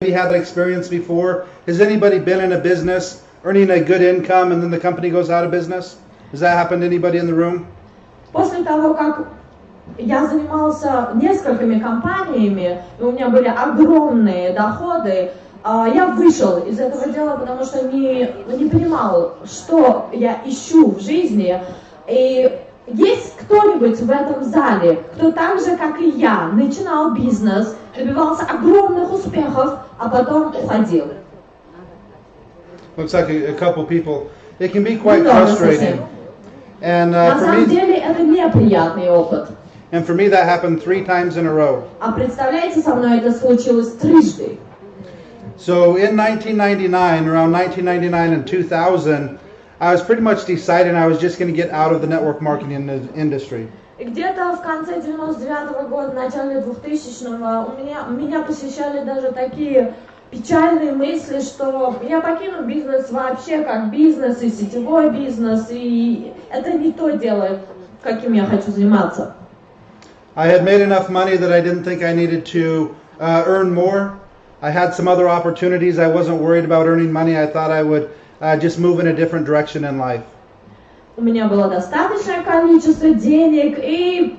Maybe had that experience before. Has anybody been in a business earning a good income and then the company goes out of business? Has that happened to anybody in the room? После того, как я занимался несколькими компаниями, и у меня были огромные доходы, а, я вышел из этого дела, потому что не, не понимал, что я ищу в жизни. И есть кто-нибудь в этом зале, кто так же, как и я, начинал бизнес, добивался огромных успехов, а потом уходил? Looks like a, a couple people. It can be quite frustrating. And На uh, for самом me, деле это неприятный опыт. and for me, that happened three times in a row. А представляете, со мной это случилось трижды. So in 1999, around 1999 and 2000, I was pretty much deciding I was just going to get out of the network marketing in- industry. И где-то в конце 99 года, начале 2000-го у меня, меня посещали даже такие печальные мысли, что я покину бизнес вообще как бизнес и сетевой бизнес, и это не то дело, каким я хочу заниматься. I had made enough money that I didn't think I needed to uh, earn more. I had some other opportunities. I wasn't worried about earning money. I thought I would uh, just move in a different direction in life. У меня было достаточное количество денег, и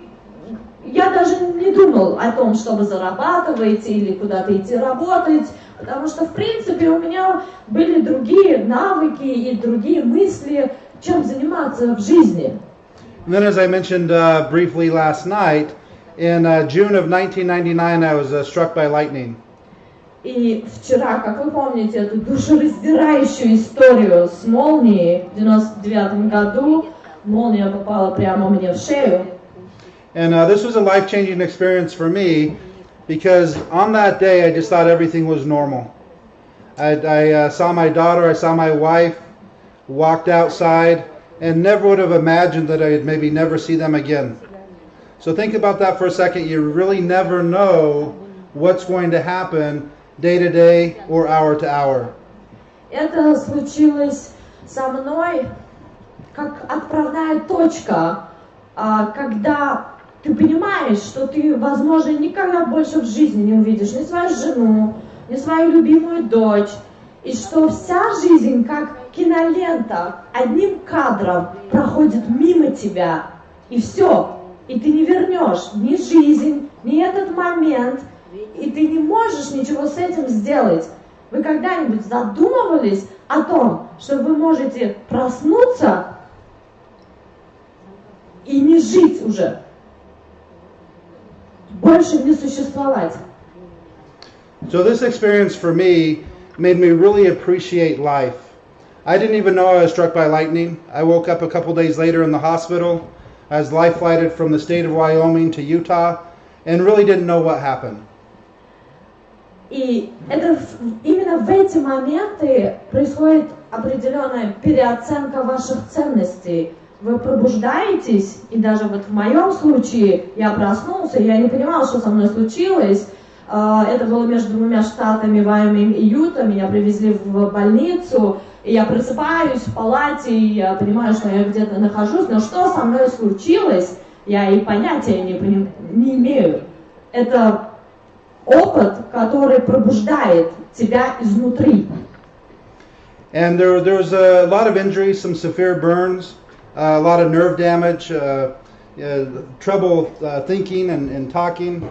я даже не думал о том, чтобы зарабатывать или куда-то идти работать, потому что, в принципе, у меня были другие навыки и другие мысли, чем заниматься в жизни. And then, as I mentioned uh, briefly last night, in uh, June of 1999, I was uh, struck by lightning. И вчера, как вы помните, эту душераздирающую историю с молнией в 99 году, молния попала прямо мне в шею. And uh, this was a life changing experience for me because on that day I just thought everything was normal. I, I uh, saw my daughter, I saw my wife, walked outside, and never would have imagined that I'd maybe never see them again. So think about that for a second. You really never know what's going to happen day to day or hour to hour. Это случилось со мной как отправная точка, а, когда ты понимаешь, что ты, возможно, никогда больше в жизни не увидишь ни свою жену, ни свою любимую дочь, и что вся жизнь, как кинолента, одним кадром проходит мимо тебя, и все, и ты не вернешь ни жизнь, ни этот момент, и ты не можешь ничего с этим сделать. Вы когда-нибудь задумывались о том, что вы можете проснуться и не жить уже? Больше не существовать. So this experience for me made me really appreciate life. I didn't even know I was struck by lightning. I woke up a couple days later in the hospital. I was life flighted from the state of Wyoming to Utah and really didn't know what happened. И это именно в эти моменты происходит определенная переоценка ваших ценностей. Вы пробуждаетесь, и даже вот в моем случае я проснулся, я не понимала, что со мной случилось. А, Это было между двумя штатами, Вайоминг и Юта. Меня привезли в больницу, и я просыпаюсь в палате, и я понимаю, что я где-то нахожусь, но что со мной случилось, я и понятия не, не имею. Это опыт, который пробуждает тебя изнутри. And there, there was a lot of injuries, some severe burns, uh, a lot of nerve damage, uh, uh, trouble uh, thinking and, and talking.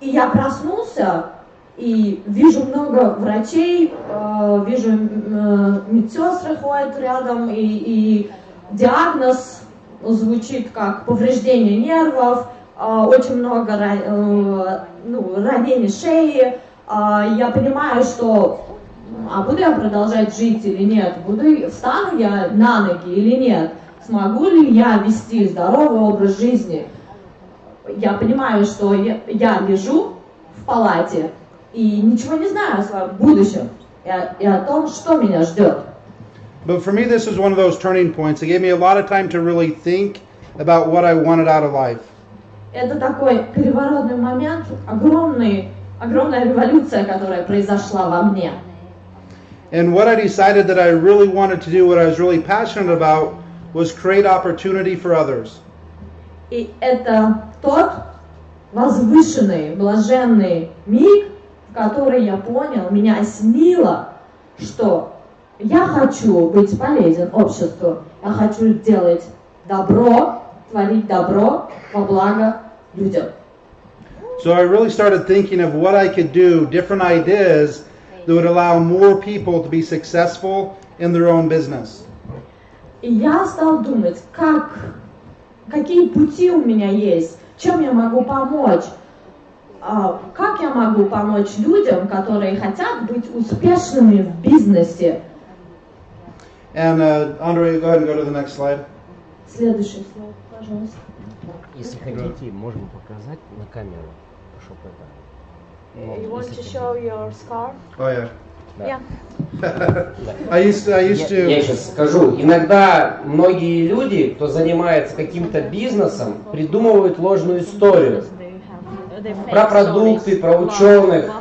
И я проснулся и вижу много врачей, э, вижу э, медсестры ходят рядом, и, и диагноз звучит как повреждение нервов, очень много э, ну, ранений шеи. А я понимаю, что а буду я продолжать жить или нет, буду, встану я на ноги или нет, смогу ли я вести здоровый образ жизни. Я понимаю, что я, лежу в палате и ничего не знаю о своем будущем и о, и о том, что меня ждет. But for me, this was one of those turning points. It gave me a lot of time to really think about what I wanted out of life. Это такой переворотный момент, огромный, огромная революция, которая произошла во мне. And what I decided that I really wanted to do, what I was really passionate about, was create opportunity for others. И это тот возвышенный, блаженный миг, в который я понял, меня осенило, что я хочу быть полезен обществу, я хочу делать добро, творить добро во благо людям. So I really started thinking of what I could do, different ideas that would allow more people to be successful in their own business. И я стал думать, как, какие пути у меня есть, чем я могу помочь, а, как я могу помочь людям, которые хотят быть успешными в бизнесе. And uh, Andre, go ahead and go to the next slide. Следующий слайд, пожалуйста. Если хотите, можем показать на камеру, чтобы это. ну, You want to show your scarf? Oh yeah. Yeah. I used to, I used Я, я to. сейчас скажу. Иногда многие люди, кто занимается каким-то бизнесом, придумывают ложную историю. Про продукты, про ученых.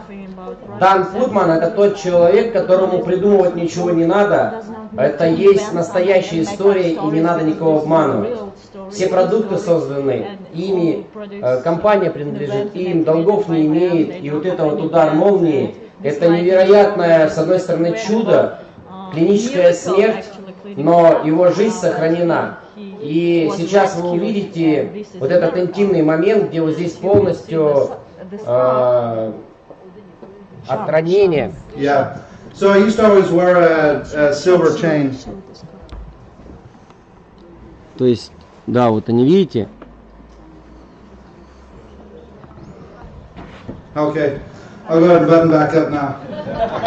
Дан Фудман это тот человек, которому придумывать ничего не надо. Это есть настоящая история, и не надо никого обманывать. Все продукты созданы ими, э, компания принадлежит им, долгов не имеет, и вот это вот удар молнии, это невероятное, с одной стороны, чудо, клиническая смерть, но его жизнь сохранена. И сейчас вы увидите вот этот интимный момент, где вот здесь полностью э, от ранения. Yeah. So I used to always wear a, a silver chain. То есть, да, вот они, видите, Okay. I'll go ahead and button back up now.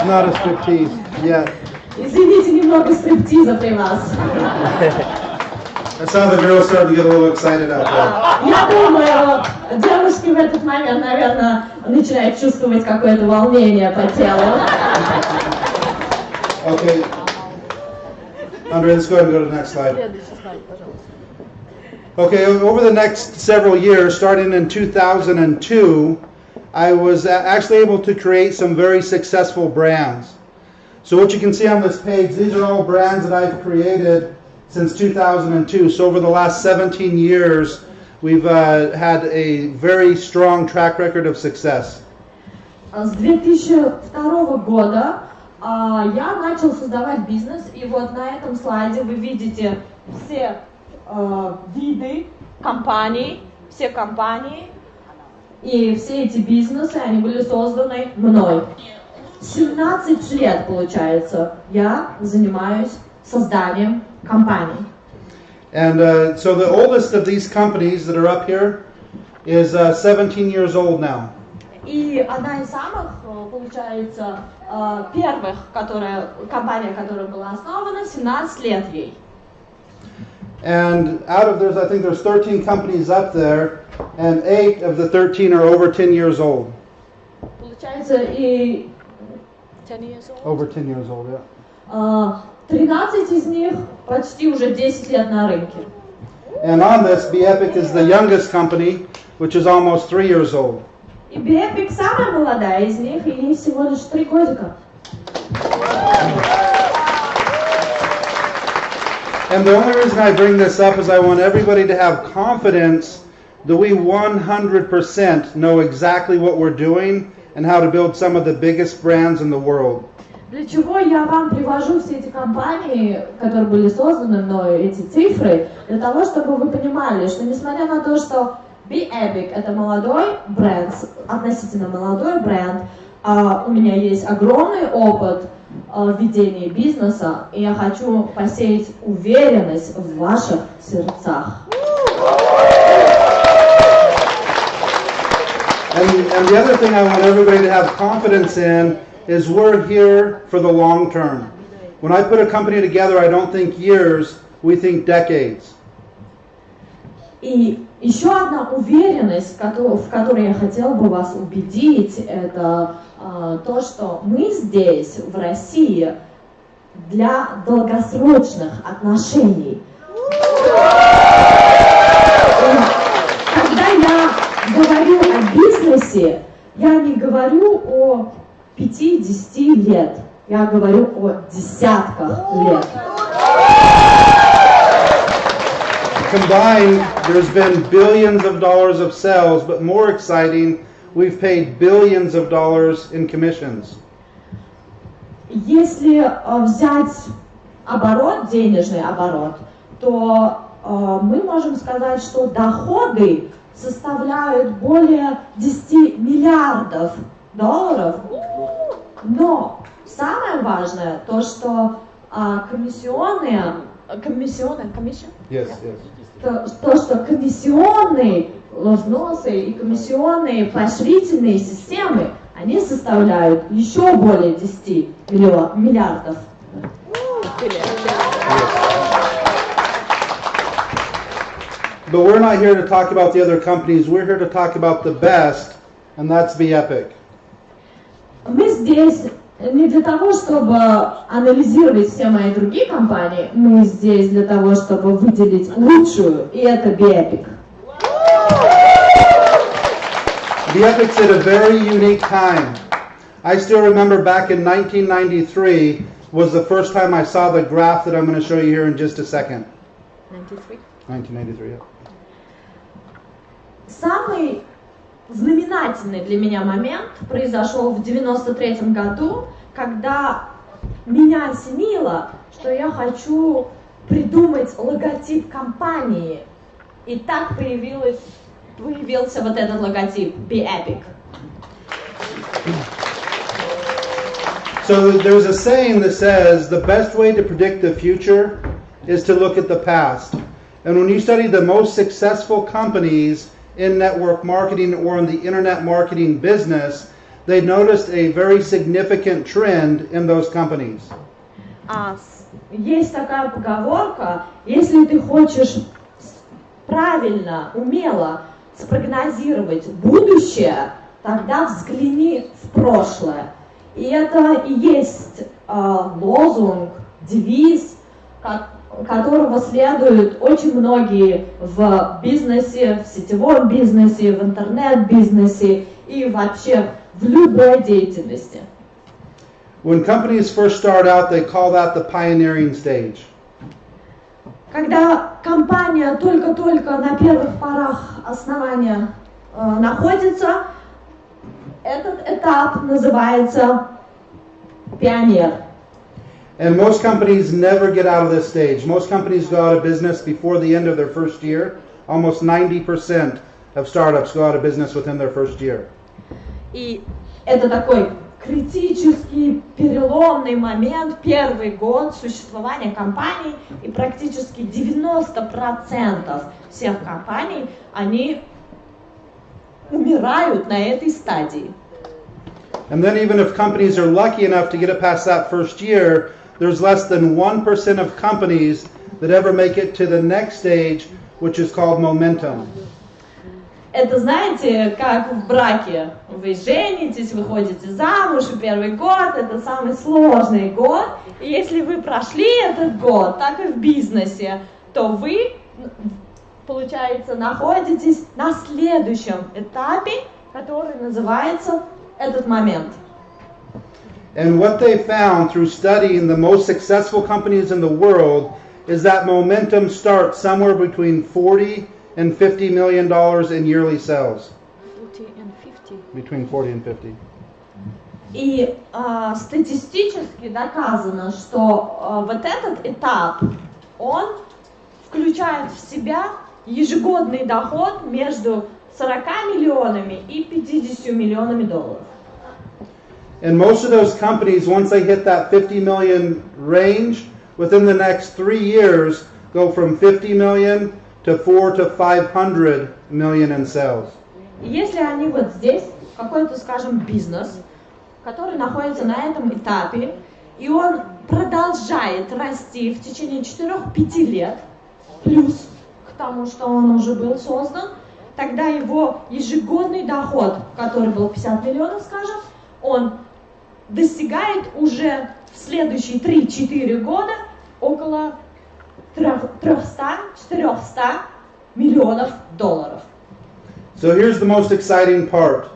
Not a striptease yet. Извините, немного стриптиза при вас. That's how the girls started to get a little excited out there. Я думаю, девушки в этот момент, наверное, начинают чувствовать какое-то волнение по телу. Okay. Andre, let's go ahead and go to the next slide. Следующий слайд, пожалуйста. Okay, o- over the next several years, starting in 2002, I was a- actually able to create some very successful brands. So, what you can see on this page, these are all brands that I've created since 2002. So, over the last 17 years, we've uh, had a very strong track record of success. С 2002 года а, я начал создавать бизнес, и вот на этом слайде вы видите все а, виды компаний, все компании, и все эти бизнесы, они были созданы мной. 17 лет, получается, я занимаюсь созданием компаний. And uh, so, the oldest of these companies that are up here is uh, 17 years old now. И одна из самых, э, получается, э, первых, которая, компания, которая была основана, 17 лет ей. And out of there's, I think there's 13 companies up there, and eight of the 13 are over 10 years old. Получается, и 10 years old. Over 10 years old, yeah. э, 13 из них почти уже 10 лет на рынке. And on this, Be Epic is the youngest company, which is almost three years old. И Бепик самая молодая из них, и ей всего лишь 3 годика. And the only reason I bring this up is I want everybody to have confidence that we 100% know exactly what we're doing and how to build some of the biggest brands in the world. Для чего я вам привожу все эти компании, которые были созданы мной, эти цифры, для того, чтобы вы понимали, что несмотря на то, что Be Epic это молодой бренд, относительно молодой бренд, а у меня есть огромный опыт а, ведения бизнеса, и я хочу посеять уверенность в ваших сердцах. And, and the other thing I want everybody to have confidence in is we're here for the long term. When I put a company together, I don't think years, we think decades. И еще одна уверенность, в которой я хотела бы вас убедить, это а, то, что мы здесь, в России, для долгосрочных отношений. Когда я говорю о бизнесе, я не говорю о 5-10 лет, я говорю о десятках лет. combined, there's been billions of dollars of sales, but more exciting, we've paid billions of dollars in commissions. Если э, взять оборот, денежный оборот, то э, мы можем сказать, что доходы составляют более 10 миллиардов долларов. Но самое важное то, что а, комиссионные, комиссионные, комиссия? Yes, yes. то, то, что комиссионные взносы и комиссионные поощрительные системы, они составляют еще более 10 миллио- миллиардов. But we're not here to talk about the other companies. We're here to talk about the best, and that's Epic. Мы здесь не для того, чтобы анализировать все мои другие компании, мы здесь для того, чтобы выделить лучшую, и это Биэпик. The Epic's at a very unique time. I still remember back in 1993 was the first time I saw the graph that I'm going to show you here in just a second. 93. 1993, yeah. Самый знаменательный для меня момент произошел в 93 году, когда меня осенило, что я хочу придумать логотип компании. И так появилась, появился вот этот логотип Be Epic. So there's a saying that says the best way to predict the future is to look at the past. And when you study the most successful companies in network marketing or in the internet marketing business, they noticed a very significant trend in those companies. А с- есть такая поговорка, если ты хочешь с- правильно, умело спрогнозировать будущее, тогда взгляни в прошлое. И это и есть э, лозунг, девиз, ко- которого следуют очень многие в бизнесе, в сетевом бизнесе, в интернет-бизнесе и вообще в любой деятельности. When companies first start out, they call that the pioneering stage. Когда компания только-только на первых порах основания э, находится, этот этап называется пионер. And most companies never get out of this stage. Most companies go out of business before the end of their first year. Almost 90% of startups go out of business within their first year. И это такой критический, переломный момент, первый год существования компании, и практически 90% всех компаний, они умирают на этой стадии. And then, even if companies are lucky enough to get it past that first year, there's less than 1% of companies that ever make it to the next stage, which is called momentum. Это, знаете, как в браке. Вы женитесь, выходите замуж, и первый год – это самый сложный год. И если вы прошли этот год, так и в бизнесе, то вы, получается, находитесь на следующем этапе, который называется этот момент. And what they found through studying the most successful companies in the world is that momentum starts somewhere between 40 and 50 million dollars in yearly sales. 40 and 50. Between 40 and 50. И а, статистически доказано, что а, вот этот этап, он включает в себя ежегодный доход между 40 миллионами и 50 миллионами долларов. And most of those companies, once they hit that 50 million range, within the next three years, go from 50 million to 4 to 500 million in sales. И если они вот здесь, какой-то, скажем, бизнес, который находится на этом этапе, и он продолжает расти в течение 4-5 лет, плюс к тому, что он уже был создан, тогда его ежегодный доход, который был 50 миллионов, скажем, он достигает уже в следующие 3-4 года около 300-400 миллионов долларов. So here's the most exciting part.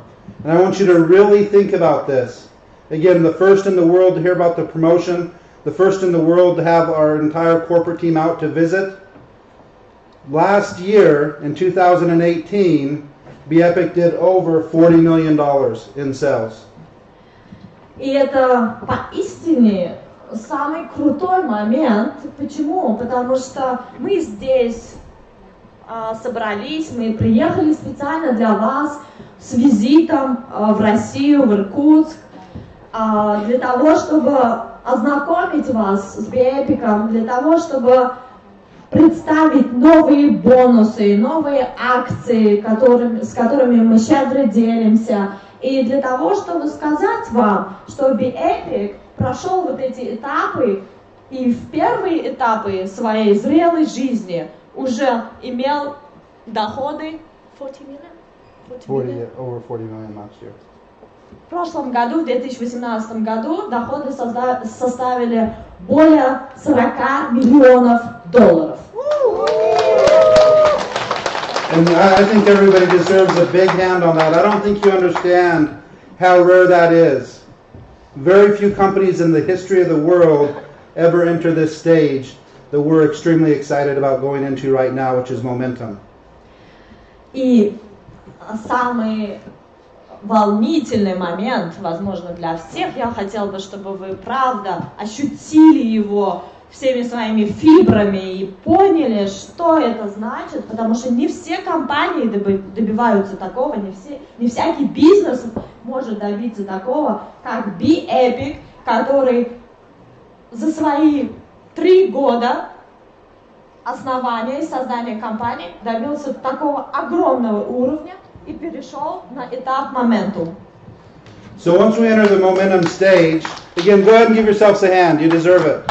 And I want you to really think about this. Again, the first in the world to hear about the promotion, the first in the world to have our entire corporate team out to visit. last year in 2018, BEpic did over $40 million in sales. И это поистине самый крутой момент. Почему? Потому что мы здесь а, собрались, мы приехали специально для вас с визитом а, в Россию, в Иркутск, а, для того, чтобы ознакомить вас с Биэпиком, для того, чтобы представить новые бонусы, новые акции, которыми, с которыми мы щедро делимся, и для того, чтобы сказать вам, что BeEpic прошел вот эти этапы, и в первые этапы своей зрелой жизни уже имел доходы 40 миллионов. 40 40, миллионов. over 40 million last year. В прошлом году, в 2018 году, доходы составили более 40 миллионов долларов. And I, I think everybody deserves a big hand on that. I don't think you understand how rare that is. Very few companies in the history of the world ever enter this stage that we're extremely excited about going into right now, which is momentum. И самый волнительный момент, возможно, для всех, я хотела бы, чтобы вы правда ощутили его всеми своими фибрами и поняли, что это значит, потому что не все компании доби- добиваются такого, не, все, не всякий бизнес может добиться такого, как BeEpic, который за свои три года основания и создания компании добился такого огромного уровня и перешел на этап моментум. So once we enter the momentum stage, again, go ahead and give yourselves a hand. You deserve it.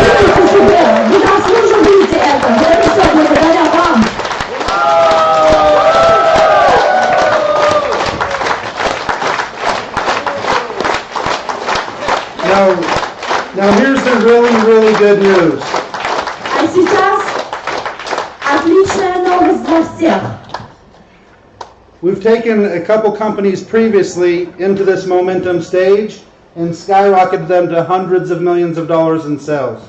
Верьте себе, вы заслуживаете это, за это все благодаря вам. Now, now here's the really, really good news. А сейчас отличная новость для всех. We've taken a couple companies previously into this momentum stage and skyrocketed them to hundreds of millions of dollars in sales.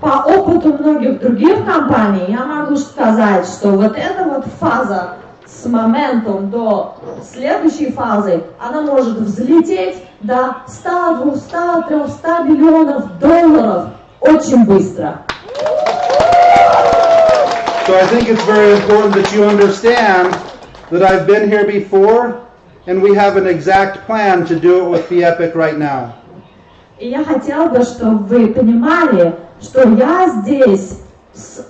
По опыту многих других компаний я могу сказать, что вот эта вот фаза с моментом до следующей фазы, она может взлететь до 100, 200, 300 миллионов долларов очень быстро. So I think it's very important that you understand that I've been here before and we have an exact plan to do it with the Epic right now. И я хотела бы, чтобы вы понимали, что я здесь с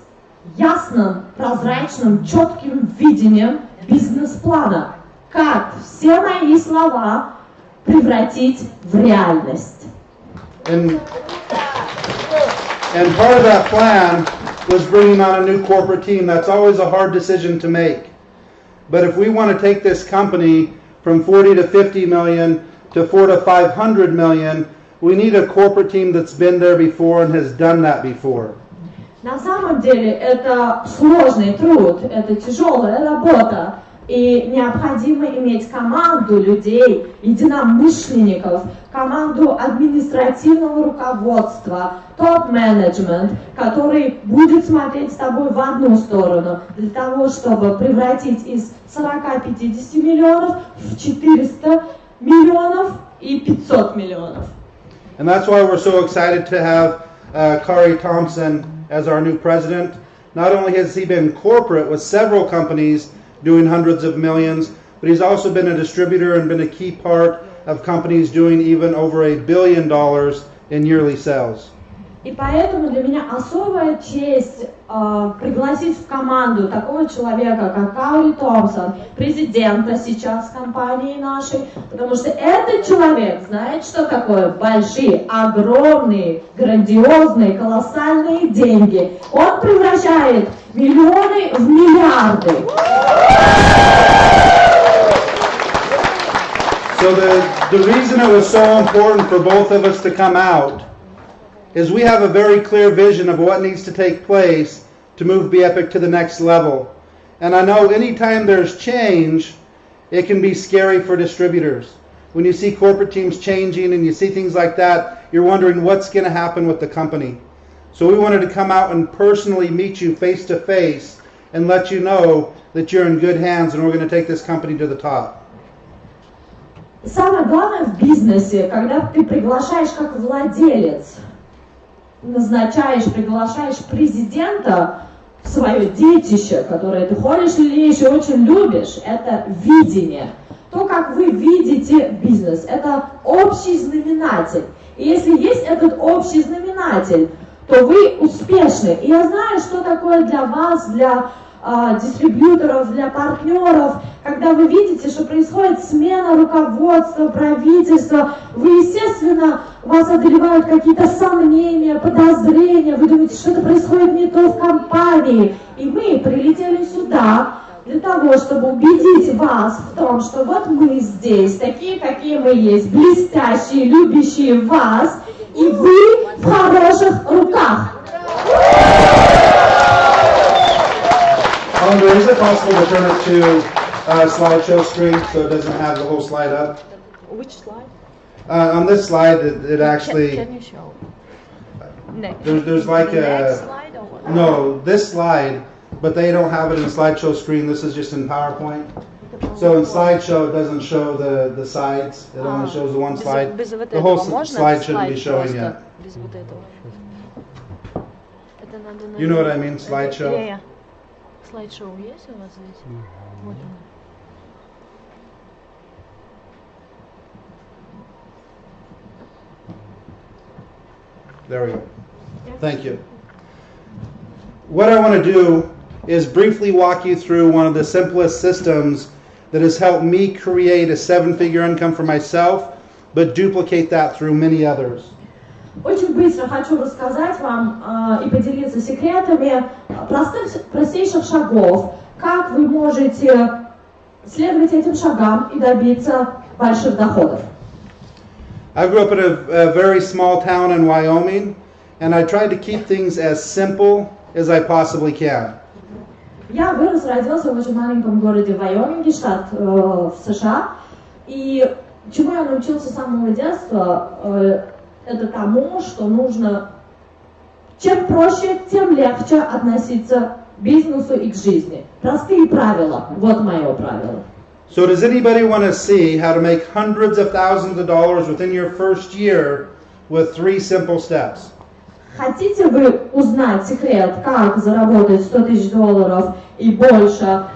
ясным, прозрачным, четким видением бизнес-плана, как все мои слова превратить в реальность. And, and part of that plan was bringing on a new corporate team. That's always a hard decision to make. But if we want to take this company from 40 to 50 million to 4 to 500 million, we need a corporate team that's been there before and has done that before. На самом деле это сложный труд, это тяжелая работа. И необходимо иметь команду людей, единомышленников, команду административного руководства, топ-менеджмент, который будет смотреть с тобой в одну сторону, для того, чтобы превратить из 40-50 миллионов в 400 миллионов и 500 миллионов. And that's why we're so excited to have uh, Kari Thompson as our new president. Not only has he been corporate with several companies doing hundreds of millions, but he's also been a distributor and been a key part of companies doing even over a billion dollars in yearly sales. И поэтому для меня особая честь э, пригласить в команду такого человека, как Каури Томпсон, президента сейчас компании нашей, потому что этот человек знает, что такое большие, огромные, грандиозные, колоссальные деньги. Он превращает миллионы в миллиарды. So the, the reason it was so important for both of us to come out is we have a very clear vision of what needs to take place to move BEpic to the next level. And I know anytime there's change, it can be scary for distributors. When you see corporate teams changing and you see things like that, you're wondering what's going to happen with the company. So we wanted to come out and personally meet you face to face and let you know that you're in good hands and we're going to take this company to the top. Самое главное в бизнесе, когда ты приглашаешь как владелец, назначаешь, приглашаешь президента в свое детище, которое ты ходишь и очень любишь, это видение. То, как вы видите бизнес, это общий знаменатель. И если есть этот общий знаменатель, то вы успешны. И я знаю, что такое для вас, для а, дистрибьюторов, для партнеров, когда вы видите, что происходит смена руководства, правительства, вы, естественно, вас одолевают какие-то сомнения, подозрения, вы думаете, что это происходит не то в компании. И мы прилетели сюда для того, чтобы убедить вас в том, что вот мы здесь, такие, какие мы есть, блестящие, любящие вас, и вы в хороших руках. Andrea, is it possible to turn it to uh, slideshow screen so it doesn't have the whole slide up? Which slide? Uh, on this slide, it, it actually Can, can you show? Next. there's there's like the next a slide or what? no this slide, but they don't have it in slideshow screen. This is just in PowerPoint. So in slideshow, it doesn't show the the sides. It only А, shows the one без- slide. без вот The whole этого s- можно slide этот shouldn't be слайд showing просто yet. Без вот этого. Это надо You know what I на- mean, это- slideshow? Я, я. Слайд-шоу есть у вас здесь? Вот оно. There we go. Thank you. What I want to do is briefly walk you through one of the simplest systems that has helped me create a seven figure income for myself, but duplicate that through many others. Очень быстро хочу рассказать вам э, и поделиться секретами э, простых, простейших шагов, как вы можете следовать этим шагам и добиться больших доходов. I grew up in a, a very small town in Wyoming, and I tried to keep things as simple as I possibly can. Я вырос, родился в очень маленьком городе Вайоминге, штат э, в США. И чему я научился с самого детства, э, это тому, что нужно чем проще, тем легче относиться к бизнесу и к жизни. Простые правила. Вот мое правило. So, does anybody want to see how to make hundreds of thousands of dollars within your first year with three simple steps? Хотите вы узнать секрет, как заработать 100 тысяч долларов и больше,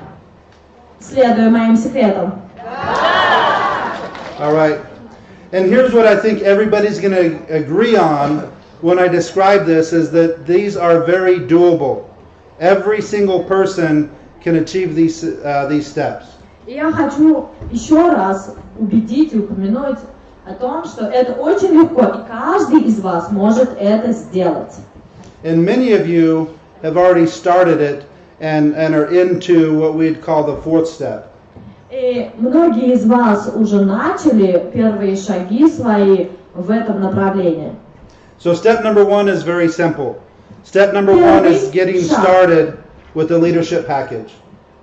следуя моим секретам? All right. And here's what I think everybody's going to agree on when I describe this is that these are very doable. Every single person can achieve these uh, these steps. И я хочу еще раз убедить и упомянуть о том, что это очень легко, и каждый из вас может это сделать. And many of you have already started it and, and are into what we'd call the fourth step. И многие из вас уже начали первые шаги свои в этом направлении. So step number one is very simple. Step number one is getting started with the leadership package.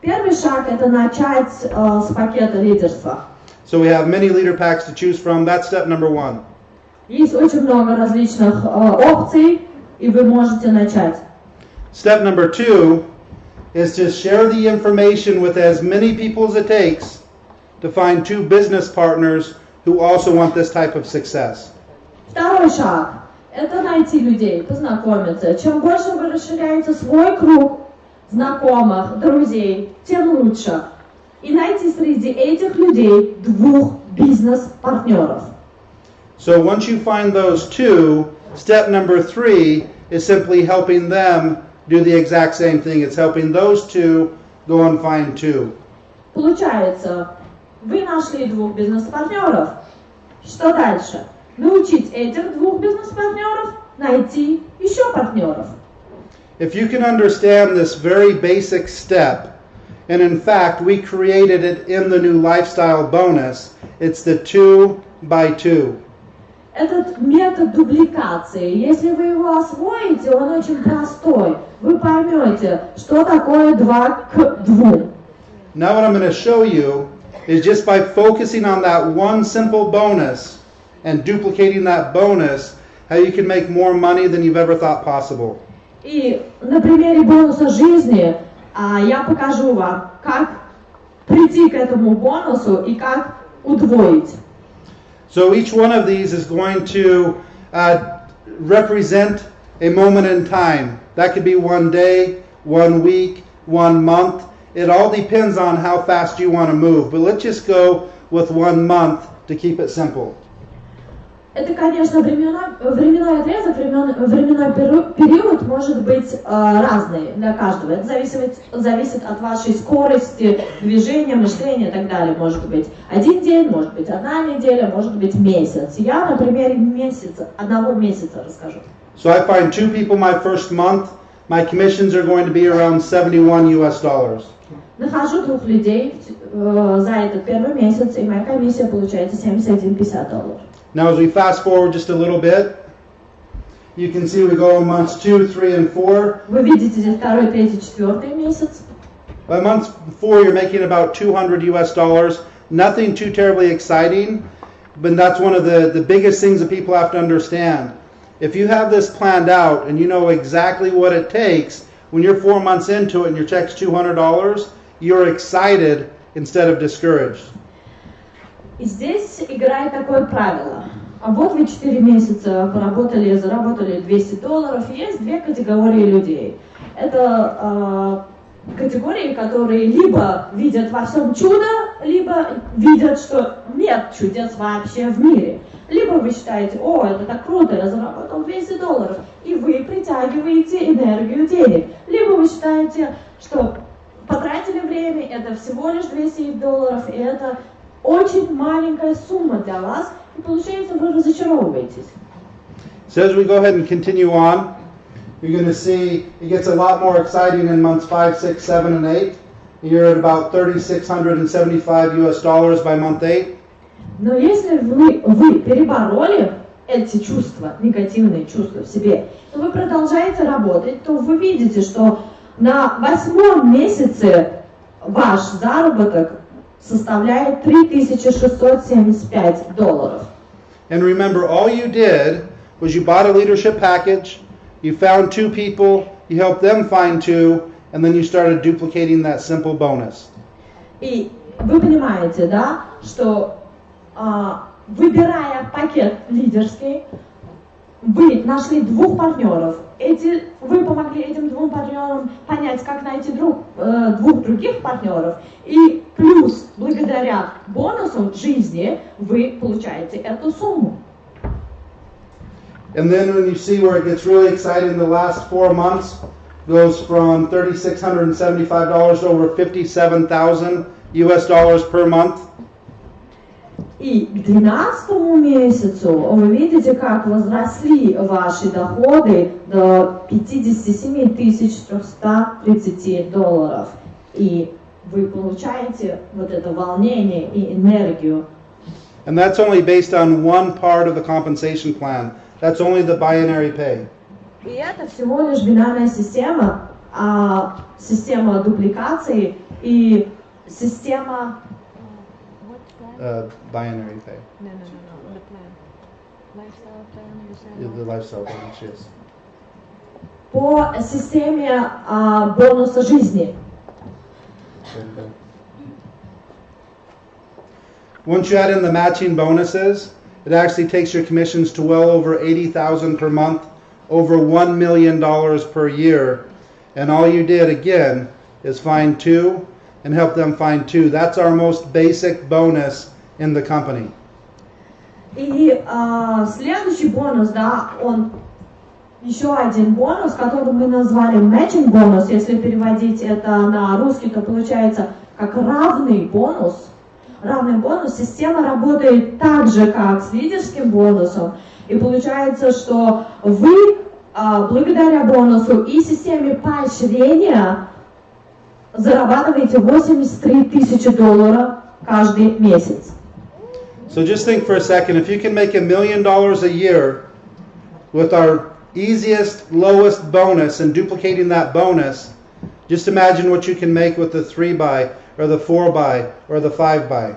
Первый шаг это начать э, с пакета лидерства. So we have many leader packs to choose from. That's step number one. Есть очень много различных э, опций, и вы можете начать. Step number two is to share the information with as many people as it takes to find two business partners who also want this type of success. Второй шаг – это найти людей, познакомиться. Чем больше вы расширяете свой круг знакомых, друзей, тем лучше. И найти среди этих людей двух бизнес-партнеров. So once you find those two, step number three is simply helping them do the exact same thing. It's helping those two go and find two. Получается, вы нашли двух бизнес-партнеров. Что дальше? Научить этих двух бизнес-партнеров найти еще партнеров. If you can understand this very basic step, and in fact, we created it in the new lifestyle bonus, it's the two by two. Этот метод дубликации, если вы его освоите, он очень простой. Вы поймете, что такое 2 к 2. Now, what I'm going to show you is just by focusing on that one simple bonus and duplicating that bonus, how you can make more money than you've ever thought possible. И на примере бонуса жизни а, я покажу вам, как прийти к этому бонусу и как удвоить. So each one of these is going to uh, represent a moment in time. That could be one day, one week, one month. It all depends on how fast you want to move. But let's just go with one month to keep it simple. Это, конечно, времена, временной отрезок, времен, временной период может быть э, разный для каждого. Это зависит, зависит от вашей скорости движения, мышления и так далее. Может быть один день, может быть одна неделя, может быть месяц. Я на примере месяца, одного месяца расскажу. So I find two people my first month. My commissions are going to be around 71 US dollars. Нахожу двух людей э, за этот первый месяц, и моя комиссия получается 71,50 долларов. Now, as we fast forward just a little bit, you can see we go in months two, three, and four. Вы видите здесь второй, третий, четвертый месяц. By month four, you're making about 200 US dollars. Nothing too terribly exciting, but that's one of the, the biggest things that people have to understand. If you have this planned out and you know exactly what it takes, when you're four months into it and your check's $200, you're excited instead of discouraged. И здесь играет такое правило. А вот вы 4 месяца поработали, заработали 200 долларов. Есть две категории людей. Это э, категории, которые либо видят во всем чудо, либо видят, что нет чудес вообще в мире. Либо вы считаете, о, это так круто, я заработал 200 долларов, и вы притягиваете энергию денег. Либо вы считаете, что потратили время, это всего лишь 200 долларов, и это очень маленькая сумма для вас, и получается вы разочаровываетесь. So as we go ahead and continue on, you're going to see it gets a lot more exciting in months five, six, seven, and eight. You're at about 3,675 US dollars by month eight. Но если вы, вы перебороли эти чувства, негативные чувства в себе, то вы продолжаете работать, то вы видите, что на восьмом месяце ваш заработок составляет 3675 долларов. And remember, all you did was you bought a leadership package, you found two people, you helped them find two, and then you started duplicating that simple bonus. И вы понимаете, да, что а, выбирая пакет лидерский, вы нашли двух партнеров. Эти, вы помогли этим двум партнерам понять, как найти друг, э, двух других партнеров. И плюс, благодаря бонусу жизни, вы получаете эту сумму. And then when you see where it gets really exciting, the last four months goes from $3,675 to over 57,000 US dollars per month. И к 12 месяцу вы видите, как возросли ваши доходы до 57 330 долларов. И вы получаете вот это волнение и энергию. And that's only based on one part of the compensation plan. That's only the binary pay. И это всего лишь бинарная система, а, система дупликации и система? Uh, binary pay. No, no, no, no. The plan. Lifestyle plan. You said. Yeah, The lifestyle package, yes. по системе а, бонуса жизни. Okay. Once you add in the matching bonuses, it actually takes your commissions to well over 80,000 per month, over 1 million dollars per year. And all you did again is find two and help them find two. That's our most basic bonus in the company. И а, следующий бонус, да, он еще один бонус, который мы назвали matching бонус. Если переводить это на русский, то получается как равный бонус. Равный бонус. Система работает так же, как с лидерским бонусом. И получается, что вы а, благодаря бонусу и системе поощрения зарабатываете 83 тысячи долларов каждый месяц. So just think for a second if you can make a million dollars a year with our easiest, lowest bonus and duplicating that bonus, just imagine what you can make with the three by or the four by or the five by.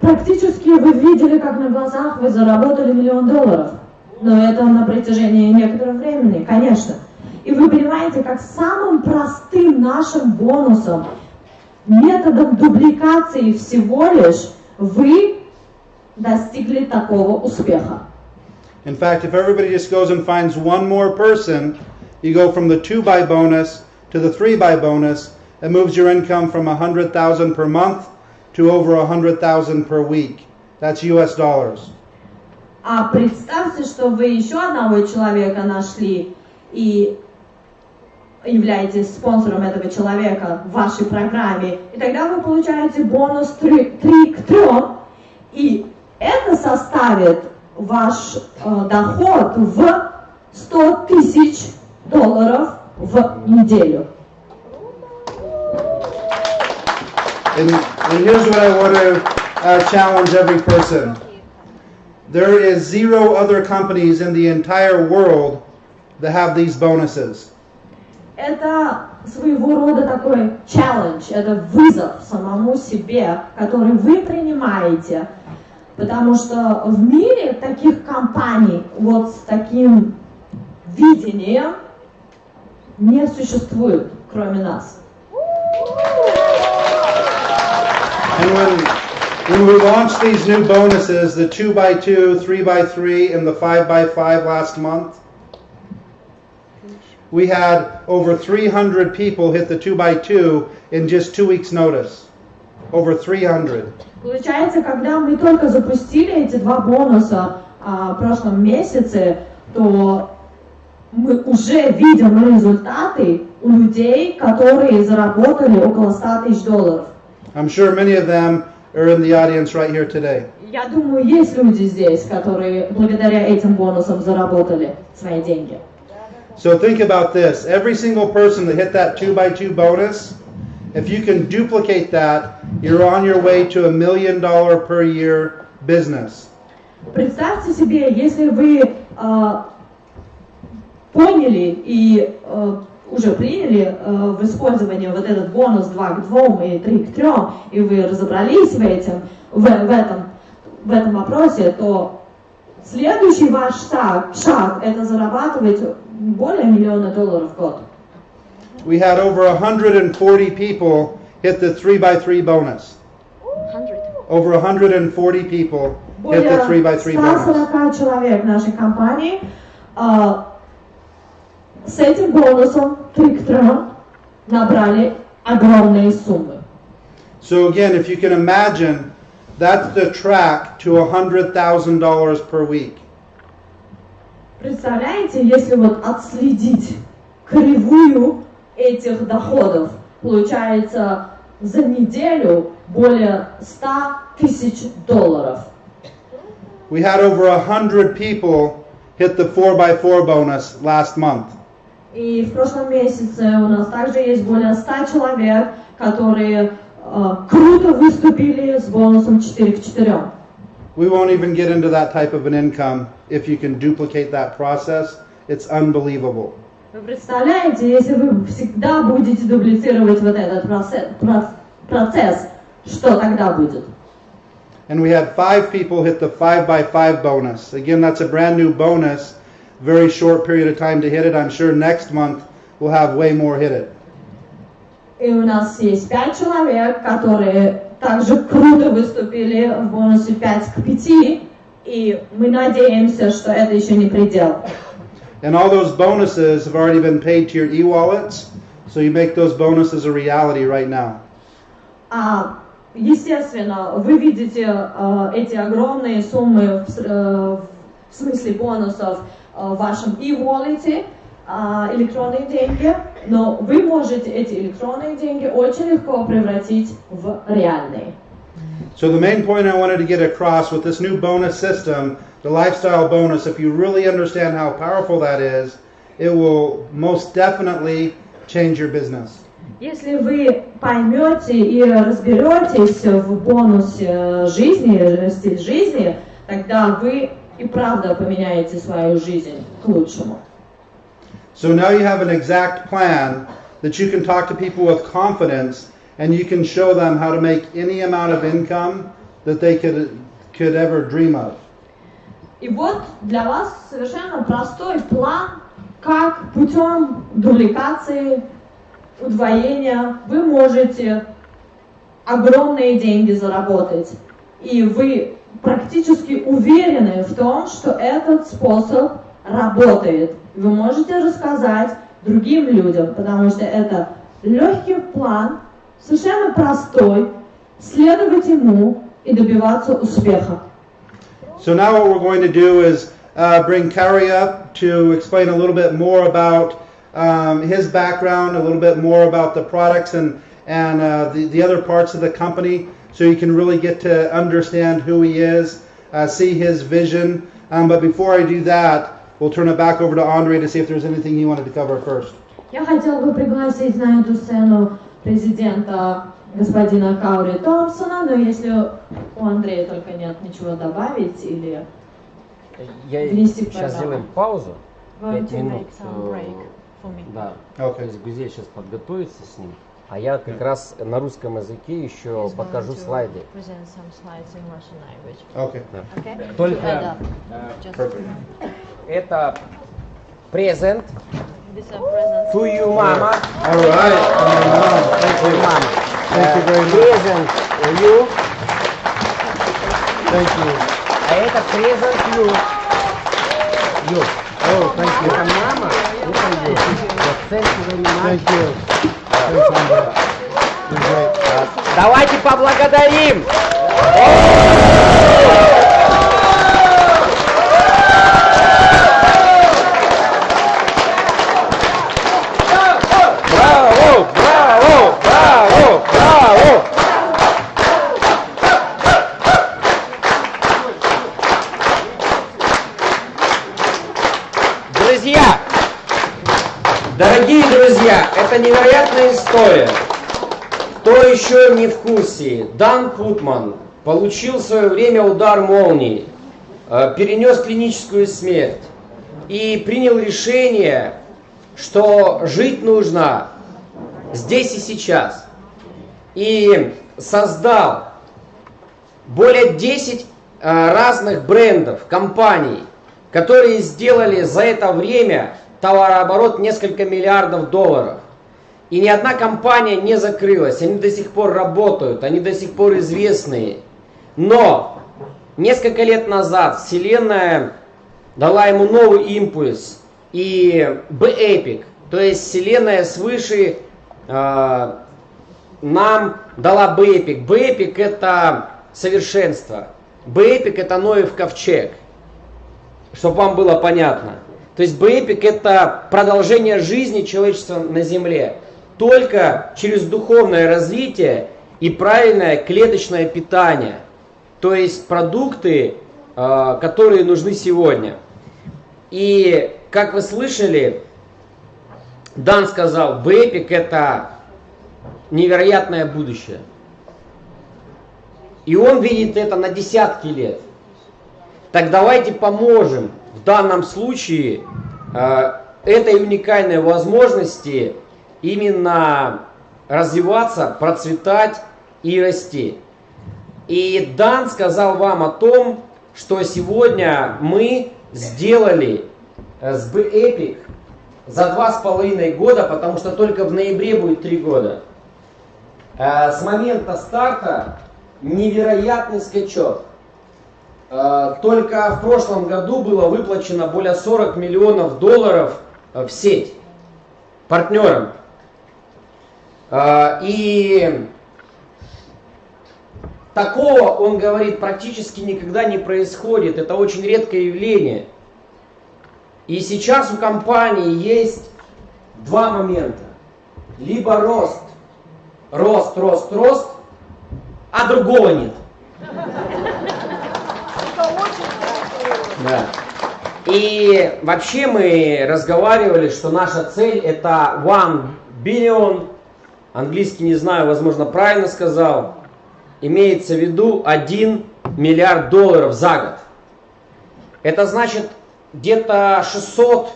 Практически вы видели, как на глазах вы заработали миллион долларов. Но это на протяжении некоторого времени, конечно. И вы понимаете, как самым простым нашим бонусом, методом дубликации всего лишь, вы достигли такого успеха. In fact, if everybody just goes and finds one more person, you go from the two by bonus to the three by bonus. It moves your income from 100,000 per month to over 100,000 per week. That's US dollars. А представьте, что вы еще одного человека нашли и являетесь спонсором этого человека в вашей программе, и тогда вы получаете бонус 3, 3 к 3, и это составит ваш э, доход в 100 тысяч долларов в неделю. And, and here's what I want to uh, challenge every person. There is zero other companies in the entire world that have these bonuses. Это своего рода такой челлендж, это вызов самому себе, который вы принимаете, потому что в мире таких компаний вот с таким видением не существует, кроме нас. When, we launched these new bonuses, the 2 by 2 3 by 3 and the 5 by 5 last month, we had over 300 people hit the 2 by 2 in just two weeks' notice. Over 300. Получается, когда мы только запустили эти два бонуса а, в прошлом месяце, то мы уже видим результаты у людей, которые заработали около 100 тысяч долларов. I'm sure many of them are in the audience right here today. Я думаю, есть люди здесь, которые благодаря этим бонусам заработали свои деньги. So think about this. Every single person that hit that 2 by 2 bonus, if you can duplicate that, you're on your way to a million dollar per year business. Представьте себе, если вы а, поняли и а, уже приняли а, в использовании вот этот бонус 2 к 2 и 3 к 3, и вы разобрались в, этим, в, в, этом, в этом вопросе, то следующий ваш шаг, шаг это зарабатывать более миллиона долларов в год. We had over 140 people hit the 3 by 3 bonus. 100. Over 140 people hit the 3 by 3 bonus. 140 человек в нашей компании а, с этим бонусом 3 к 3 набрали огромные суммы. So again, if you can imagine, that's the track to $100,000 per week. Представляете, если вот отследить кривую этих доходов, получается за неделю более 100 тысяч долларов. We had over 100 people hit the 4 by 4 bonus last month. И в прошлом месяце у нас также есть более 100 человек, которые э, круто выступили с бонусом 4 к 4. We won't even get into that type of an income if you can duplicate that process. It's unbelievable. Вы представляете, если вы всегда будете дублицировать вот этот процесс, про- процесс, что тогда будет? And we had five people hit the 5 by 5 bonus. Again, that's a brand new bonus. Very short period of time to hit it. I'm sure next month we'll have way more hit it. И у нас есть пять человек, которые также круто выступили в бонусе 5 к 5, и мы надеемся, что это еще не предел. And all those bonuses have already been paid to your e-wallets. So you make those bonuses a reality right now. А, естественно, вы видите э, эти огромные суммы в, э, в смысле бонусов э, в вашем e-wallet, а, электронные деньги, но вы можете эти электронные деньги очень легко превратить в реальные. So the main point I wanted to get across with this new bonus system, the lifestyle bonus, if you really understand how powerful that is, it will most definitely change your business. Если вы поймете и разберетесь в бонусе жизни, э, стиль жизни, тогда вы и правда поменяете свою жизнь к лучшему. So now you have an exact plan that you can talk to people with confidence and you can show them how to make any amount of income that they could could ever dream of. И вот для вас совершенно простой план, как путем дубликации, удвоения вы можете огромные деньги заработать. И вы практически уверены в том, что этот способ работает. Вы можете рассказать другим людям, потому что это легкий план, совершенно простой, следовать ему и добиваться успеха. So now what we're going to do is uh, bring Carrie up to explain a little bit more about um, his background, a little bit more about the products and, and uh, the, the other parts of the company so you can really get to understand who he is, uh, see his vision. Um, but before I do that, we'll turn it back over to Andre to see if there's anything he wanted to cover first. Я хотела бы пригласить на эту сцену президента господина Каури Томпсона, но если у Андрея только нет ничего добавить или Я Внести сейчас сделаем паузу. Пять to минут. э. Да. То Okay. есть Гузель сейчас подготовится с ним. А я как раз на русском языке еще He's покажу слайды. Okay. Okay? Только- add Э. Это презент to you, мама. All right. Uh, thank you. мама. Thank you very much. Презент you. Thank you. А это презент you. You. Oh, thank you. Это мама. Это you. Thank you very much. Thank you. You're great. Давайте поблагодарим. Браво, дорогие друзья, это невероятная история. Кто еще не в курсе, Дан Путман получил в свое время удар молнии, э, перенес клиническую смерть и принял решение, что жить нужно здесь и сейчас. И создал более 10 э, разных брендов, компаний, которые сделали за это время товарооборот несколько миллиардов долларов. И ни одна компания не закрылась, они до сих пор работают, они до сих пор известные. Но несколько лет назад Вселенная дала ему новый импульс. И B-Epic, то есть Вселенная свыше э, нам дала B-Epic. B-Epic это совершенство. B-Epic это Ноев ковчег. Чтобы вам было понятно. То есть B-Epic это продолжение жизни человечества на Земле. Только через духовное развитие и правильное клеточное питание. То есть продукты, э, которые нужны сегодня. И как вы слышали, Дан сказал, B-Epic это невероятное будущее. И он видит это на десятки лет. Так давайте поможем в данном случае э, этой уникальной возможности именно развиваться, процветать и расти. И Дан сказал вам о том, что сегодня мы сделали э, с Epic за два с половиной года, потому что только в ноябре будет три года. Э, С момента старта невероятный скачок. Э, Только в прошлом году было выплачено более 40 миллионов долларов э, в сеть партнерам. Э, И такого, он говорит, практически никогда не происходит. Это очень редкое явление. И сейчас у компании есть два момента. Либо рост, рост, рост, рост, а другого нет. Да. И вообще мы разговаривали, что наша цель это one billion, английский не знаю, возможно правильно сказал, имеется в виду 1 миллиард долларов за год. Это значит где-то 600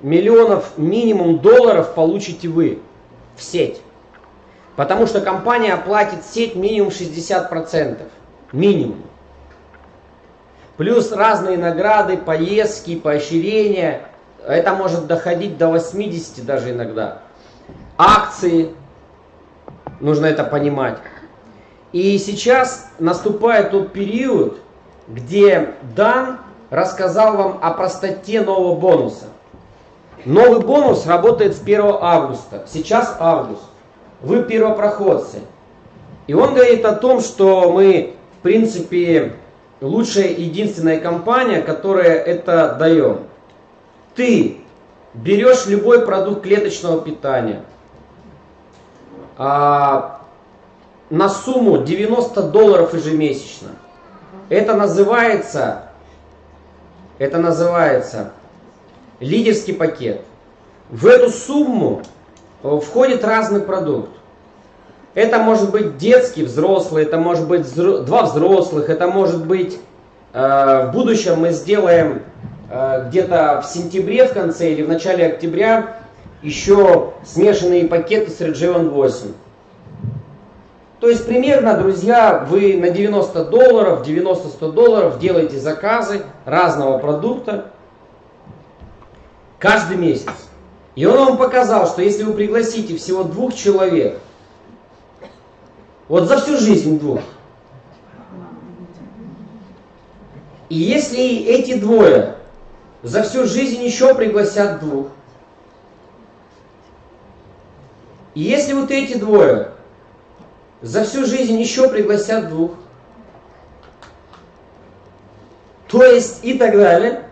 миллионов минимум долларов получите вы в сеть. Потому что компания платит сеть минимум 60%. Минимум. Плюс разные награды, поездки, поощрения. Это может доходить до 80 даже иногда. Акции. Нужно это понимать. И сейчас наступает тот период, где Дан рассказал вам о простоте нового бонуса. Новый бонус работает с 1 августа. Сейчас август. Вы первопроходцы. И он говорит о том, что мы, в принципе, лучшая единственная компания, которая это даем. Ты берешь любой продукт клеточного питания а, на сумму 90 долларов ежемесячно. Это называется, это называется лидерский пакет. В эту сумму э, входит разный продукт. Это может быть детский, взрослый, это может быть взро... два взрослых, это может быть э, в будущем мы сделаем э, где-то в сентябре в конце или в начале октября еще смешанные пакеты с Region 8. То есть примерно, друзья, вы на 90 долларов, 90-100 долларов делаете заказы разного продукта каждый месяц. И он вам показал, что если вы пригласите всего двух человек – вот за всю жизнь двух. И если эти двое за всю жизнь еще пригласят двух, и если вот эти двое за всю жизнь еще пригласят двух, то есть и так далее,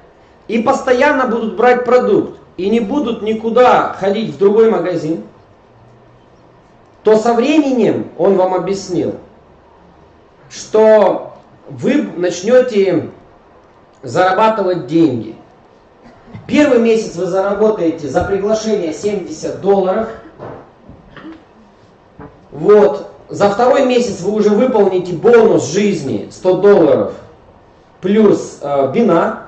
и постоянно будут брать продукт, и не будут никуда ходить в другой магазин, то со временем он вам объяснил, что вы начнете зарабатывать деньги. Первый месяц вы заработаете за приглашение 70 долларов. Вот. За второй месяц вы уже выполните бонус жизни 100 долларов плюс э, бинар.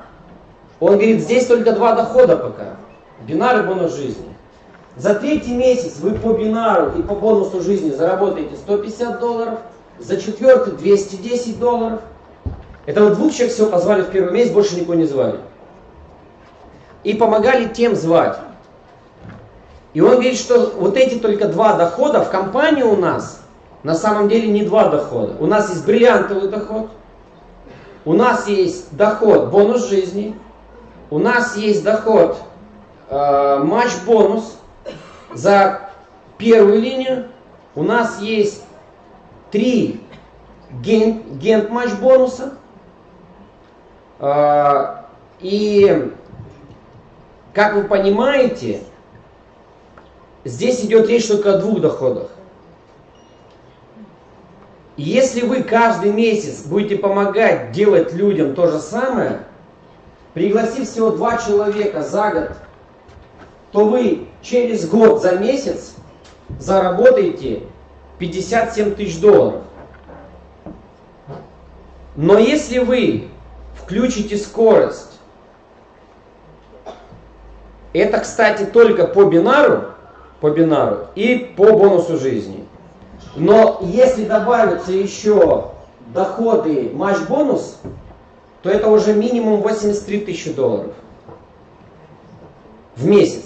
Он говорит, здесь только два дохода пока. Бинар и бонус жизни. За третий месяц вы по бинару и по бонусу жизни заработаете 150 долларов, за четвертый 210 долларов. Это вот двух человек всего позвали в первый месяц, больше никого не звали. И помогали тем звать. И он говорит, что вот эти только два дохода в компании у нас на самом деле не два дохода. У нас есть бриллиантовый доход, у нас есть доход бонус жизни, у нас есть доход э, матч-бонус, за первую линию у нас есть три ген, гент матч бонуса. А, и как вы понимаете, здесь идет речь только о двух доходах. Если вы каждый месяц будете помогать делать людям то же самое, пригласив всего два человека за год, то вы через год за месяц заработаете 57 тысяч долларов. Но если вы включите скорость, это, кстати, только по бинару, по бинару и по бонусу жизни. Но если добавятся еще доходы матч-бонус, то это уже минимум 83 тысячи долларов в месяц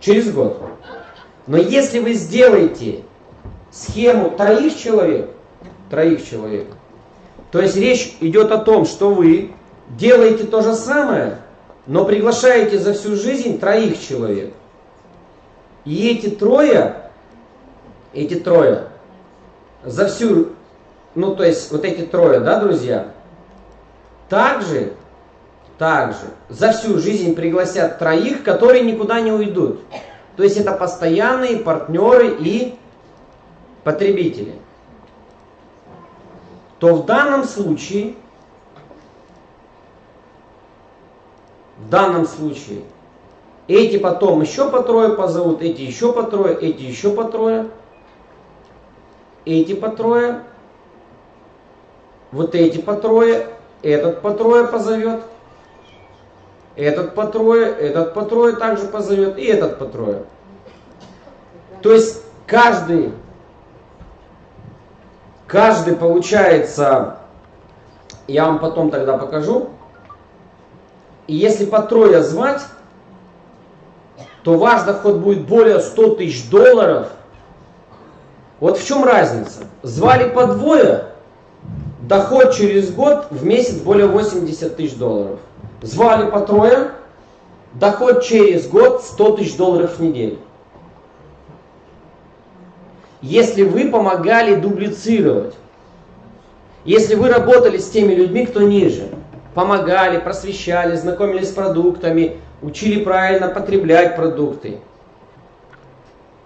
через год. Но если вы сделаете схему троих человек, троих человек, то есть речь идет о том, что вы делаете то же самое, но приглашаете за всю жизнь троих человек. И эти трое, эти трое, за всю, ну то есть вот эти трое, да, друзья, также также за всю жизнь пригласят троих, которые никуда не уйдут. То есть это постоянные партнеры и потребители. То в данном случае, в данном случае, эти потом еще по трое позовут, эти еще по трое, эти еще по трое, эти по трое, вот эти по трое, этот по трое позовет – этот по этот по также позовет, и этот по. То есть каждый, каждый получается Я вам потом тогда покажу. И если по звать, то ваш доход будет более 100 тысяч долларов. Вот в чем разница? Звали по двое, доход через год в месяц более 80 тысяч долларов. Звали по трое, доход через год 100 тысяч долларов в неделю. Если вы помогали дублицировать, если вы работали с теми людьми, кто ниже, помогали, просвещали, знакомились с продуктами, учили правильно потреблять продукты.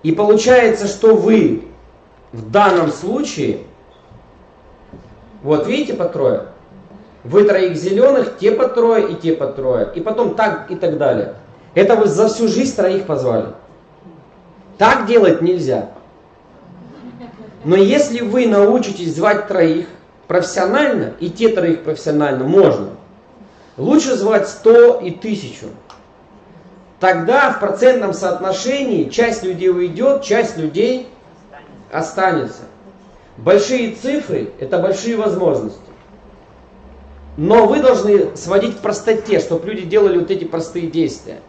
И получается, что вы в данном случае, вот видите по трое, вы троих зеленых, те по трое и те по трое, и потом так и так далее. Это вы за всю жизнь троих позвали. Так делать нельзя. Но если вы научитесь звать троих профессионально, и те троих профессионально, можно. Лучше звать 100 и 1000. Тогда в процентном соотношении часть людей уйдет, часть людей останется. Большие цифры – это большие возможности. Но вы должны сводить к простоте, чтобы люди делали вот эти простые действия.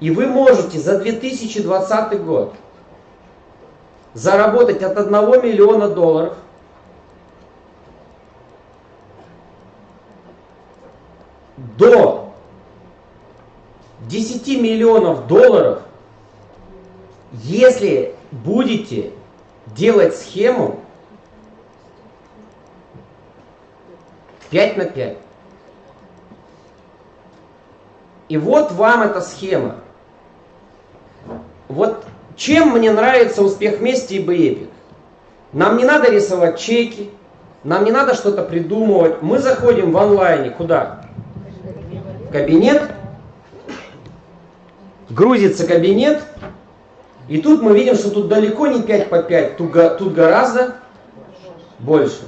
И вы можете за 2020 год заработать от 1 миллиона долларов до 10 миллионов долларов, если будете делать схему 5 на 5. И вот вам эта схема. Вот чем мне нравится успех вместе и Бэйпик? Нам не надо рисовать чеки, нам не надо что-то придумывать. Мы заходим в онлайне. Куда? В кабинет. Грузится кабинет. И тут мы видим, что тут далеко не 5 по 5, тут, тут гораздо больше.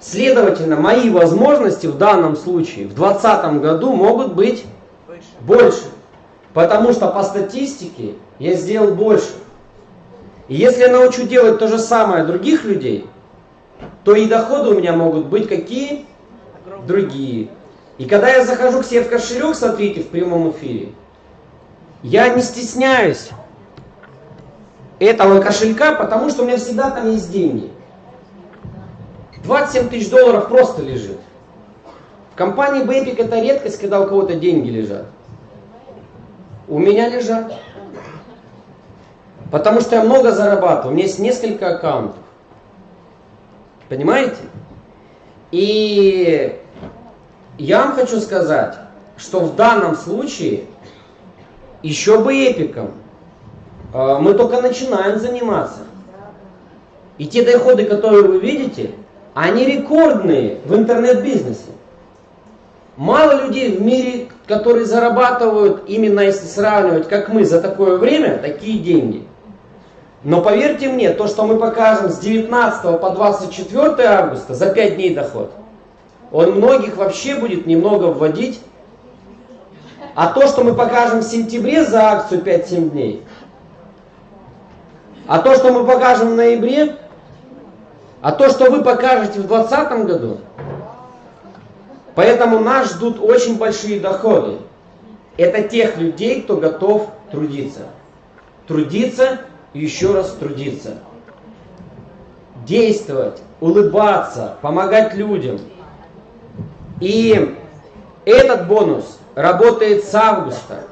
Следовательно, мои возможности в данном случае в 2020 году могут быть больше. Потому что по статистике я сделал больше. И если я научу делать то же самое других людей, то и доходы у меня могут быть какие? Другие. И когда я захожу к себе в кошелек, смотрите, в прямом эфире, я не стесняюсь этого кошелька, потому что у меня всегда там есть деньги. 27 тысяч долларов просто лежит. В компании Basic это редкость, когда у кого-то деньги лежат. У меня лежат. Потому что я много зарабатываю. У меня есть несколько аккаунтов. Понимаете? И я вам хочу сказать, что в данном случае еще бы эпиком. А, мы только начинаем заниматься. И те доходы, которые вы видите, они рекордные в интернет-бизнесе. Мало людей в мире, которые зарабатывают, именно если сравнивать, как мы, за такое время, такие деньги. Но поверьте мне, то, что мы покажем с 19 по 24 августа, за 5 дней доход, он многих вообще будет немного вводить. А то, что мы покажем в сентябре за акцию 5-7 дней, а то, что мы покажем в ноябре, а то, что вы покажете в 2020 году, поэтому нас ждут очень большие доходы. Это тех людей, кто готов трудиться. Трудиться и еще раз трудиться. Действовать, улыбаться, помогать людям. И этот бонус работает с августа.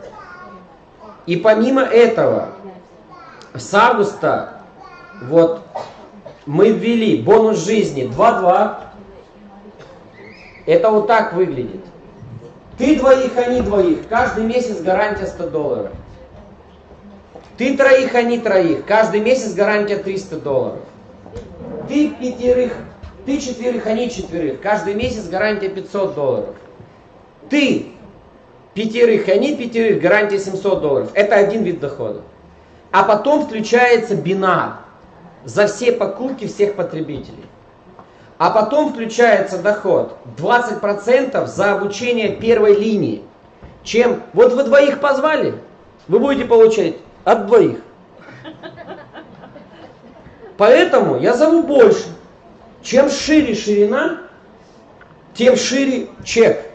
И помимо этого, с августа вот мы ввели бонус жизни 2-2. Это вот так выглядит. Ты двоих, они двоих. Каждый месяц гарантия 100 долларов. Ты троих, они троих. Каждый месяц гарантия 300 долларов. Ты пятерых, ты четверых, они четверых. Каждый месяц гарантия 500 долларов. Ты пятерых, они пятерых, гарантия 700 долларов. Это один вид дохода. А потом включается бинар за все покупки всех потребителей. А потом включается доход 20% за обучение первой линии. Чем, вот вы двоих позвали, вы будете получать от двоих. Поэтому я зову больше. Чем шире ширина, тем шире чек,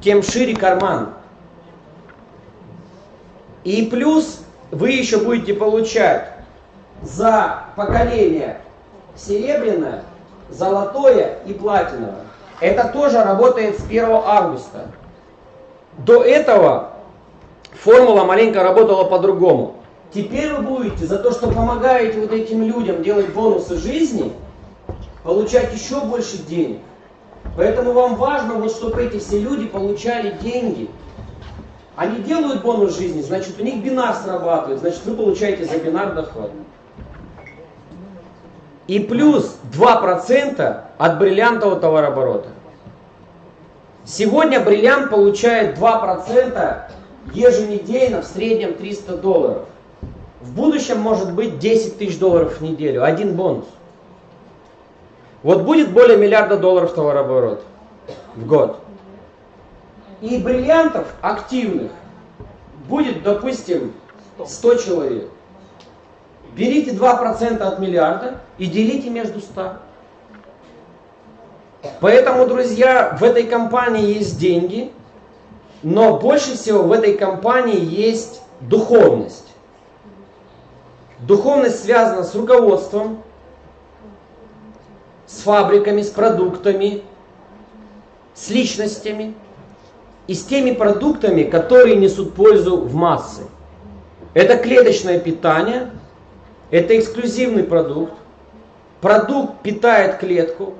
тем шире карман. И плюс вы еще будете получать за поколение серебряное, золотое и платиновое. Это тоже работает с 1 августа. До этого формула маленько работала по-другому. Теперь вы будете за то, что помогаете вот этим людям делать бонусы жизни, получать еще больше денег. Поэтому вам важно, вот, чтобы эти все люди получали деньги. Они делают бонус жизни, значит у них бинар срабатывает, значит вы получаете за бинар доход. И плюс 2% от бриллиантового товарооборота. Сегодня бриллиант получает 2% еженедельно, в среднем 300 долларов. В будущем может быть 10 тысяч долларов в неделю, один бонус. Вот будет более миллиарда долларов товарооборот в год. И бриллиантов активных будет, допустим, 100 человек. Берите 2% от миллиарда и делите между 100. Поэтому, друзья, в этой компании есть деньги, но больше всего в этой компании есть духовность. Духовность связана с руководством, с фабриками, с продуктами, с личностями и с теми продуктами, которые несут пользу в массы. Это клеточное питание, это эксклюзивный продукт. Продукт питает клетку,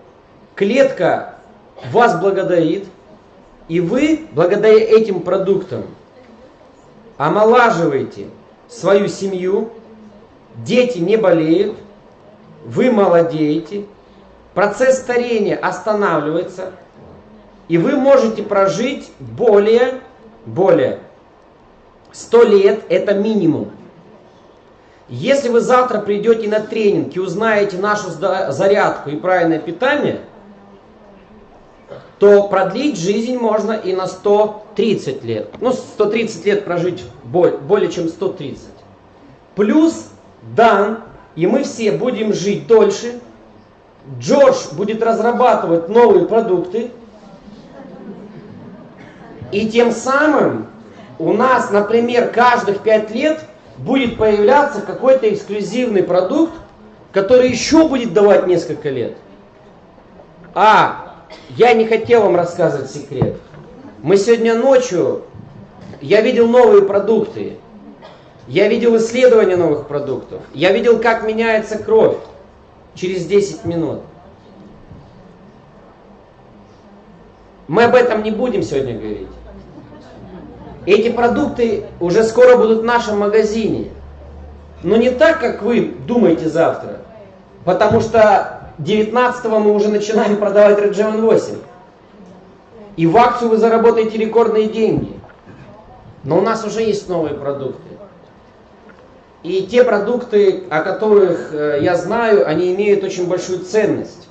клетка вас благодарит, и вы, благодаря этим продуктам, омолаживаете свою семью, дети не болеют, вы молодеете, процесс старения останавливается, и вы можете прожить более, более 100 лет, это минимум. Если вы завтра придете на тренинг и узнаете нашу зарядку и правильное питание – то продлить жизнь можно и на 130 лет. Ну, 130 лет прожить более чем 130. Плюс Дан, и мы все будем жить дольше. Джордж будет разрабатывать новые продукты. И тем самым у нас, например, каждых 5 лет будет появляться какой-то эксклюзивный продукт, который еще будет давать несколько лет. А я не хотел вам рассказывать секрет. Мы сегодня ночью, я видел новые продукты. Я видел исследования новых продуктов. Я видел, как меняется кровь через 10 минут. Мы об этом не будем сегодня говорить. Эти продукты уже скоро будут в нашем магазине. Но не так, как вы думаете завтра. Потому что 19 мы уже начинаем продавать Geon 8. И в акцию вы заработаете рекордные деньги. Но у нас уже есть новые продукты. И те продукты, о которых э, я знаю, они имеют очень большую ценность.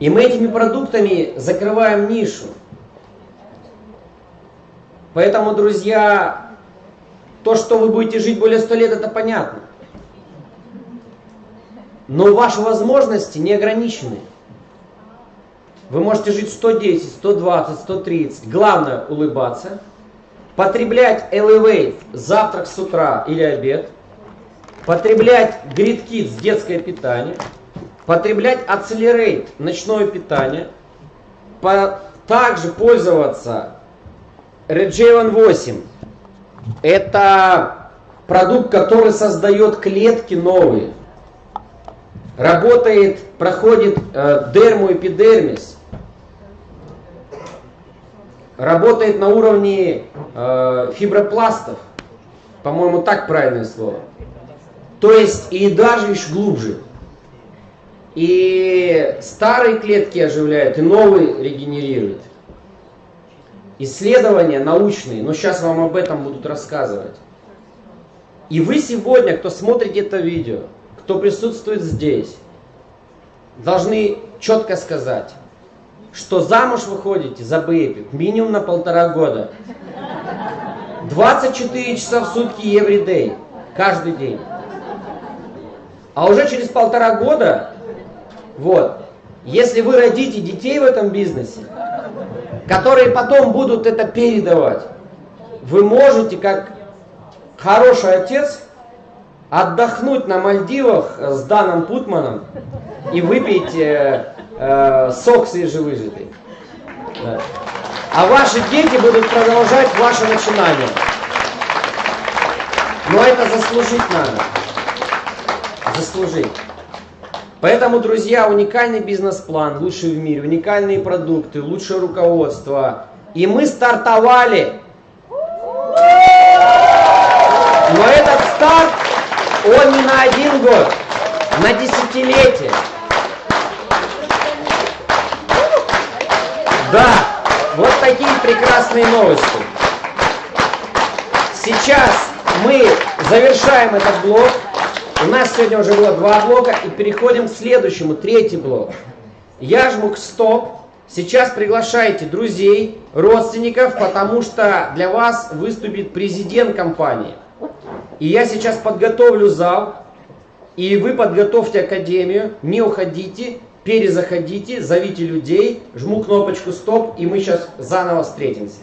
И мы этими продуктами закрываем нишу. Поэтому, друзья, то, что вы будете жить более 100 лет, это понятно. Но ваши возможности не ограничены. Вы можете жить 110, 120, 130. Главное улыбаться. Потреблять Elevate завтрак с утра или обед. Потреблять Grid Kids детское питание. Потреблять Accelerate ночное питание. По, также пользоваться Regeon 8. Это продукт, который создает клетки новые работает, проходит э, дермоэпидермис, работает на уровне э, фибропластов, по-моему, так правильное слово. То есть и даже еще глубже. И старые клетки оживляют, и новые регенерируют. Исследования научные, но сейчас вам об этом будут рассказывать. И вы сегодня, кто смотрит это видео, кто присутствует здесь, должны четко сказать, что замуж выходите за бэйби минимум на полтора года. 24 часа в сутки every day, каждый день. А уже через полтора года, вот, Если вы родите детей в этом бизнесе, которые потом будут это передавать, вы можете, как хороший отец, отдохнуть на Мальдивах с Даном Путманом и выпить э, э, сок свежевыжатый. Да. А ваши дети будут продолжать ваше начинание. Но это заслужить надо. Заслужить. Поэтому, друзья, уникальный бизнес-план, лучший в мире, уникальные продукты, лучшее руководство. И мы стартовали. Но этот старт, он не на один год, на десятилетие. Да, вот такие прекрасные новости. Сейчас мы завершаем этот блок. У нас сегодня уже было два блока и переходим к следующему, третий блок. Я жму стоп. Сейчас приглашайте друзей, родственников, потому что для вас выступит президент компании. И я сейчас подготовлю зал, и вы подготовьте академию, не уходите, перезаходите, зовите людей, жму кнопочку стоп, и мы сейчас заново встретимся.